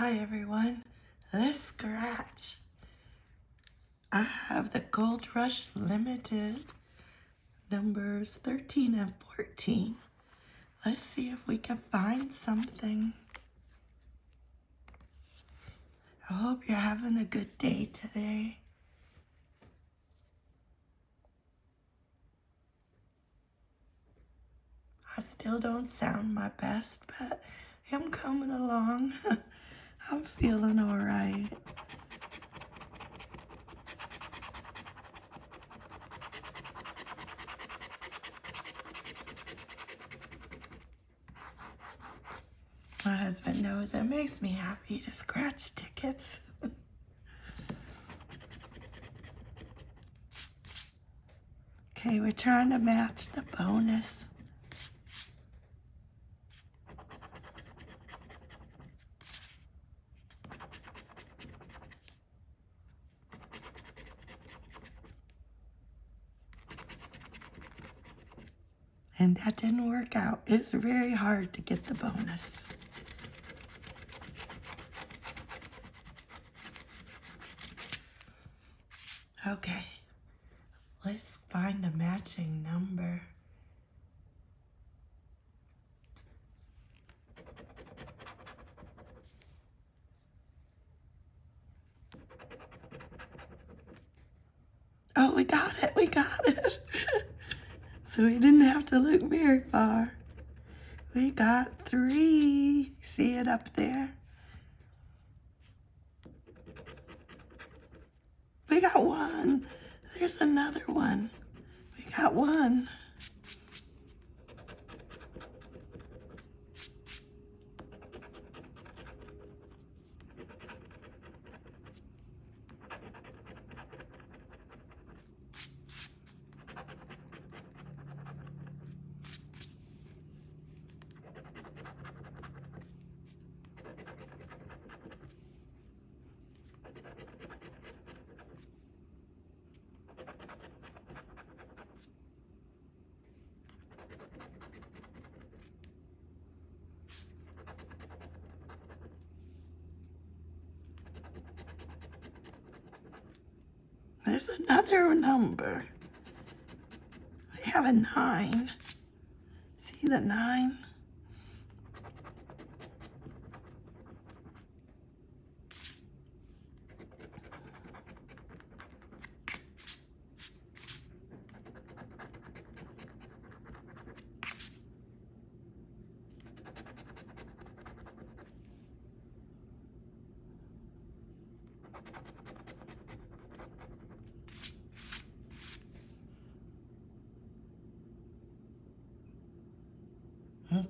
Hi everyone, let's scratch. I have the Gold Rush Limited numbers 13 and 14. Let's see if we can find something. I hope you're having a good day today. I still don't sound my best, but I'm coming along. I'm feeling all right. My husband knows it makes me happy to scratch tickets. okay, we're trying to match the bonus. And that didn't work out. It's very hard to get the bonus. Okay, let's find a matching number. Oh, we got it, we got it. so we didn't have to look very far. We got three. See it up there? We got one. There's another one. We got one. There's another number. I have a nine. See the nine?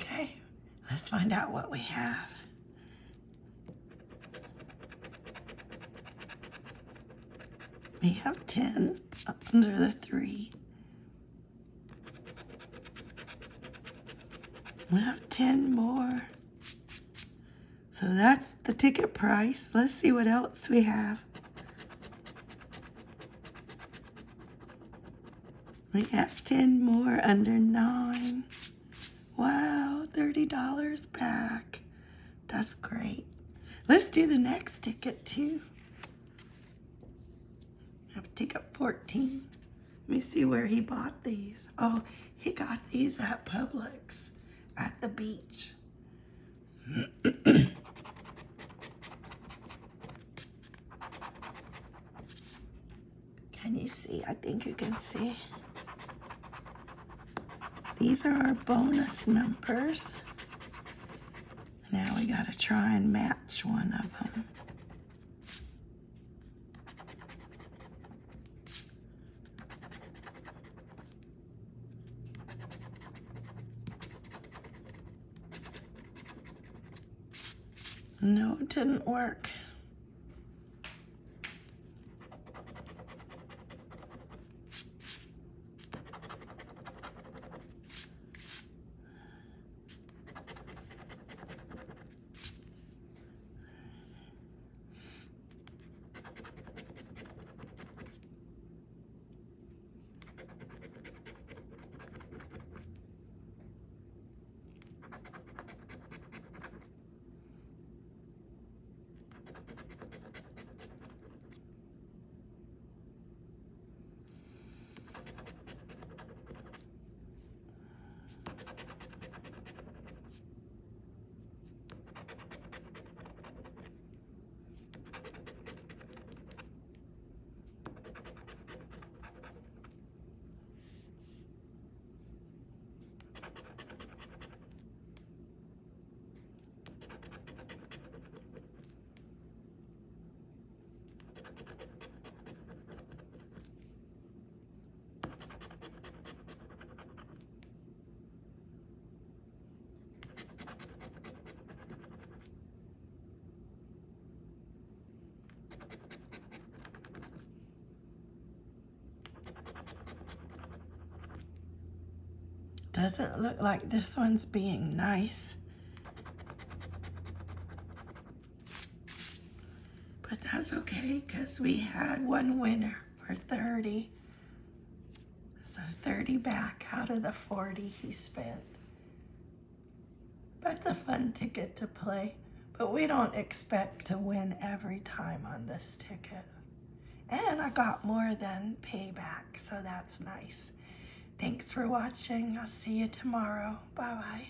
Okay, let's find out what we have. We have 10 under the 3. We have 10 more. So that's the ticket price. Let's see what else we have. We have 10 more under 9. Wow, $30 back. Great. Let's do the next ticket too. I have ticket 14. Let me see where he bought these. Oh, he got these at Publix at the beach. can you see? I think you can see. These are our bonus numbers. Now we got to try and match one of them. No, it didn't work. Doesn't look like this one's being nice. But that's okay because we had one winner for 30. So 30 back out of the 40 he spent. That's a fun ticket to play, but we don't expect to win every time on this ticket. And I got more than payback, so that's nice. Thanks for watching. I'll see you tomorrow. Bye bye.